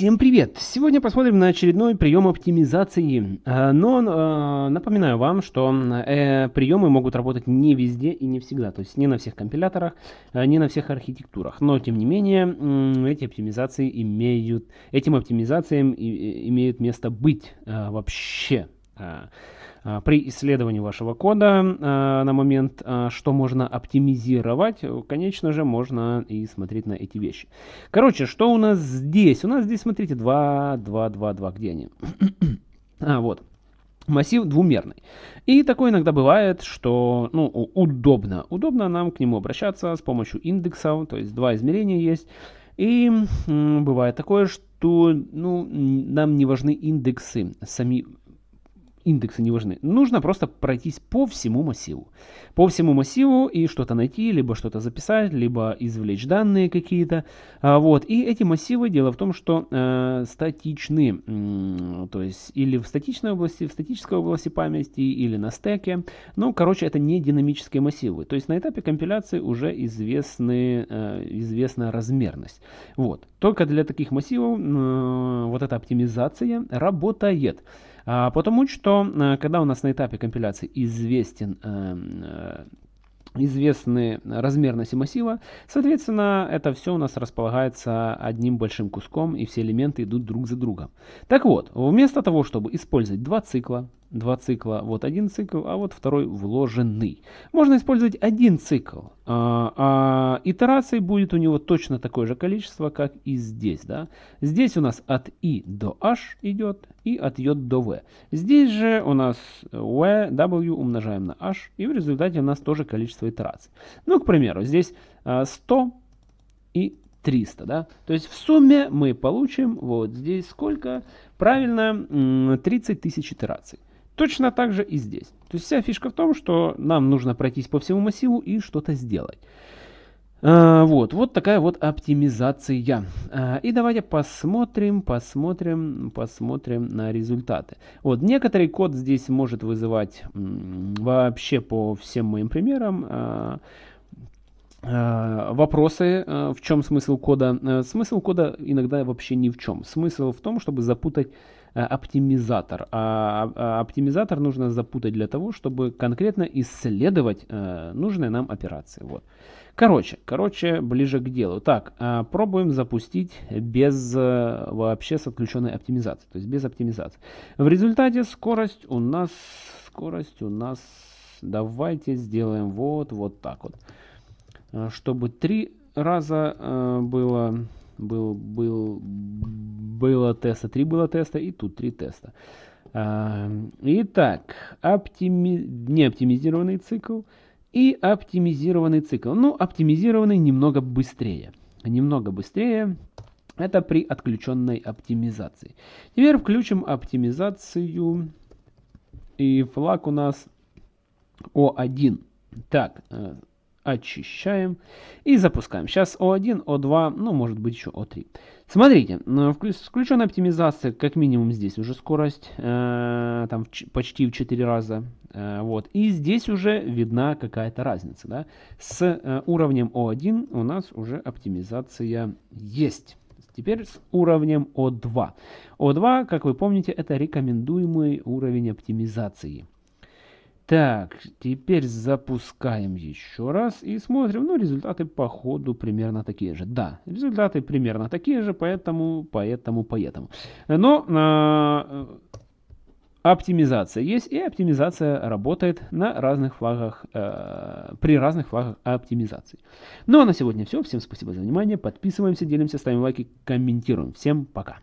Всем привет! Сегодня посмотрим на очередной прием оптимизации. А, но а, напоминаю вам, что э, приемы могут работать не везде и не всегда. То есть не на всех компиляторах, а, не на всех архитектурах. Но тем не менее, эти оптимизации имеют, этим оптимизациям имеют место быть вообще. А, при исследовании вашего кода а, на момент, а, что можно оптимизировать, конечно же, можно и смотреть на эти вещи. Короче, что у нас здесь? У нас здесь, смотрите, 2, 2, 2, 2. Где они? а, вот. Массив двумерный. И такое иногда бывает, что ну, удобно. Удобно нам к нему обращаться с помощью индексов, то есть два измерения есть. И бывает такое, что ну, нам не важны индексы сами индексы не важны. Нужно просто пройтись по всему массиву. По всему массиву и что-то найти, либо что-то записать, либо извлечь данные какие-то. А, вот. И эти массивы, дело в том, что э, статичны. То есть или в статичной области, в статической области памяти, или на стеке. Ну, короче, это не динамические массивы. То есть на этапе компиляции уже известны, э, известна размерность. Вот. Только для таких массивов э, вот эта оптимизация работает. А, потому что, э, когда у нас на этапе компиляции известен эм, э, известны размерности массива, соответственно, это все у нас располагается одним большим куском, и все элементы идут друг за другом. Так вот, вместо того, чтобы использовать два цикла, два цикла, вот один цикл, а вот второй вложенный. Можно использовать один цикл, а, а итераций будет у него точно такое же количество, как и здесь. Да? Здесь у нас от i до h идет и от j до v. Здесь же у нас v, w умножаем на h, и в результате у нас тоже количество итераций. Ну, к примеру, здесь 100 а, и 300, да? То есть в сумме мы получим вот здесь сколько? Правильно, 30 тысяч итераций. Точно так же и здесь. То есть вся фишка в том, что нам нужно пройтись по всему массиву и что-то сделать. А, вот, вот такая вот оптимизация. А, и давайте посмотрим, посмотрим, посмотрим на результаты. Вот, некоторый код здесь может вызывать вообще по всем моим примерам а, вопросы, в чем смысл кода. Смысл кода иногда вообще ни в чем. Смысл в том, чтобы запутать Э, оптимизатор. А, а оптимизатор нужно запутать для того, чтобы конкретно исследовать э, нужные нам операции. Вот. Короче, короче, ближе к делу. Так, э, пробуем запустить без вообще с отключенной оптимизацией, то есть без оптимизации. В результате скорость у нас, скорость у нас, давайте сделаем вот, вот так вот. Чтобы три раза было, был, был, было теста, 3 было теста, и тут 3 теста. А, итак, оптими... неоптимизированный цикл и оптимизированный цикл. Ну, оптимизированный немного быстрее. Немного быстрее. Это при отключенной оптимизации. Теперь включим оптимизацию. И флаг у нас O1. Так, э, очищаем и запускаем. Сейчас O1, O2, ну может быть еще O3. Смотрите, включенная оптимизация, как минимум здесь уже скорость, э, там почти в 4 раза. Э, вот. И здесь уже видна какая-то разница. Да? С э, уровнем O1 у нас уже оптимизация есть. Теперь с уровнем O2. O2, как вы помните, это рекомендуемый уровень оптимизации. Так, теперь запускаем еще раз и смотрим. Ну, результаты по ходу примерно такие же. Да, результаты примерно такие же, поэтому, поэтому, поэтому. Но э, оптимизация есть, и оптимизация работает на разных флагах, э, при разных флагах оптимизации. Ну, а на сегодня все. Всем спасибо за внимание. Подписываемся, делимся, ставим лайки, комментируем. Всем пока.